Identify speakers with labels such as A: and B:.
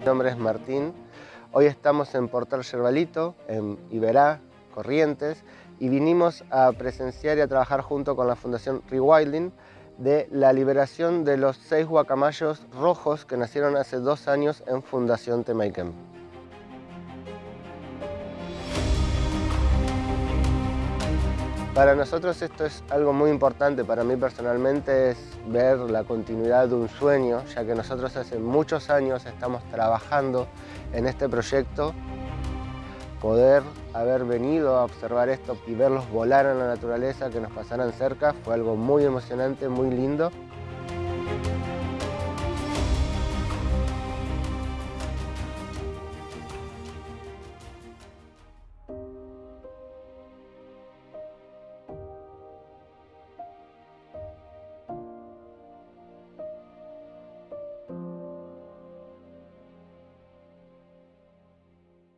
A: Mi nombre es Martín. Hoy estamos en Portal Yerbalito, en Iberá, Corrientes, y vinimos a presenciar y a trabajar junto con la Fundación Rewilding de la liberación de los seis guacamayos rojos que nacieron hace dos años en Fundación Temaiken. Para nosotros esto es algo muy importante, para mí personalmente es ver la continuidad de un sueño, ya que nosotros hace muchos años estamos trabajando en este proyecto. Poder haber venido a observar esto y verlos volar en la naturaleza, que nos pasaran cerca, fue algo muy emocionante, muy lindo.